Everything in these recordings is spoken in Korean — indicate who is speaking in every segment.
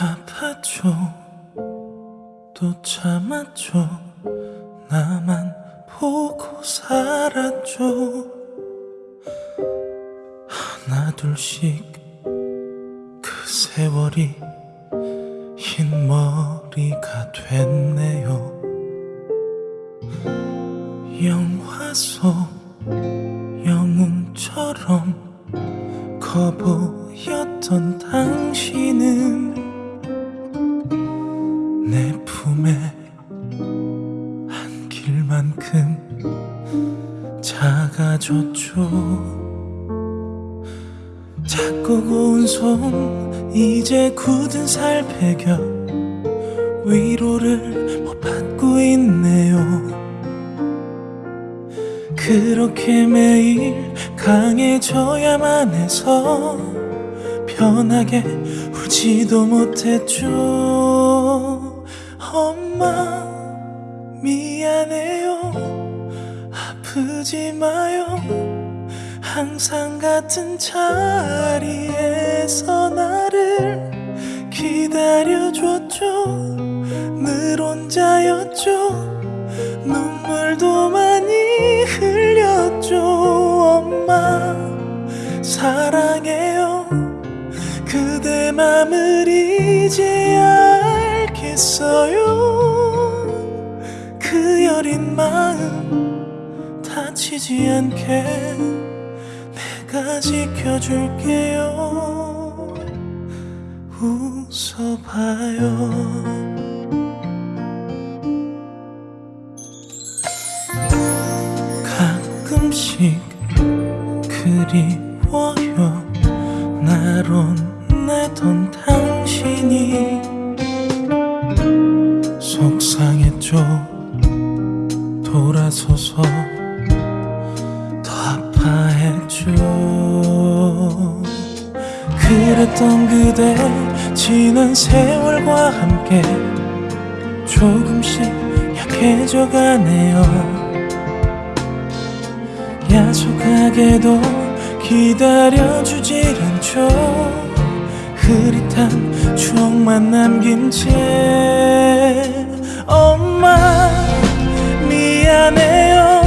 Speaker 1: 아파죠 또 참았죠 나만 보고 살았죠 하나 둘씩. 그 세월이 흰 머리가 됐네요. 영화 속 영웅처럼 커보 내 품에 안길 만큼 작아졌죠. 작고 고운 손 이제 굳은 살 베겨 위로를 못 받고 있네요. 그렇게 매일 강해져야만 해서 편하게 울지도 못했죠 엄마 미안해요. 아프지 마요. 항상 같은 자리에서 나를 기다려줬죠. 늘 혼자였죠. 눈물도 많이 흘렸죠. 엄마 사랑해요. 그대 맘을 이제 알 겠어요. 그 여린 마음 다치지 않게 내가 지켜줄게요. 웃어봐요. 가끔씩 그리워요. 날 혼내던 당신이 그랬던 그대 지난 세월과 함께 조금씩 약해져 가네요. 야속하게도 기다려주질 않죠. 흐릿한 추억만 남긴 채 엄마 미안해요.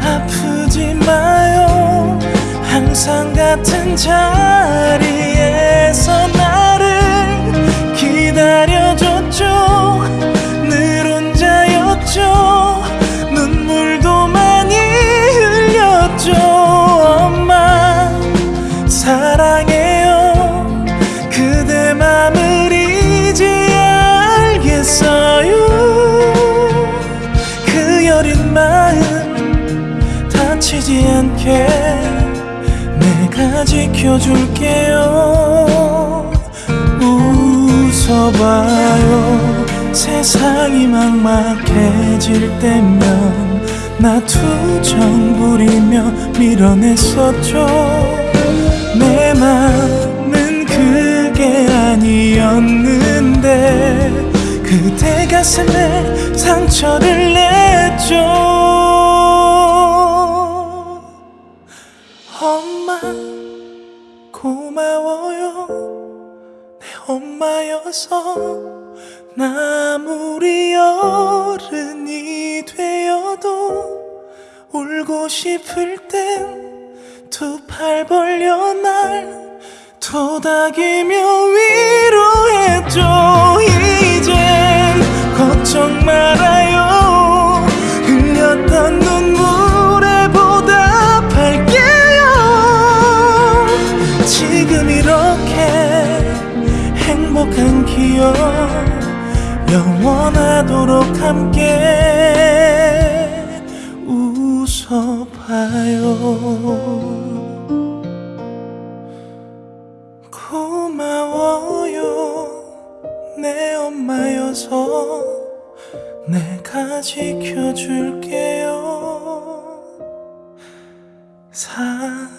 Speaker 1: 아프지 마요. 항상 같은 자리 않게 내가 지켜줄게요. 웃어봐요. 세상이 막막해질 때면 나 투정 부리며 밀어냈었죠. 내 맘은 그게 아니었는데 그대 가슴에 상처를 냈죠 고마워요. 내 엄마여서 나 아무리 어른이 되어도 울고 싶을 땐 두 팔 벌려 날 토닥이며 위로해줘 함께 웃어봐요. 고마워요 내 엄마여서 내가 지켜줄게요. 사랑해요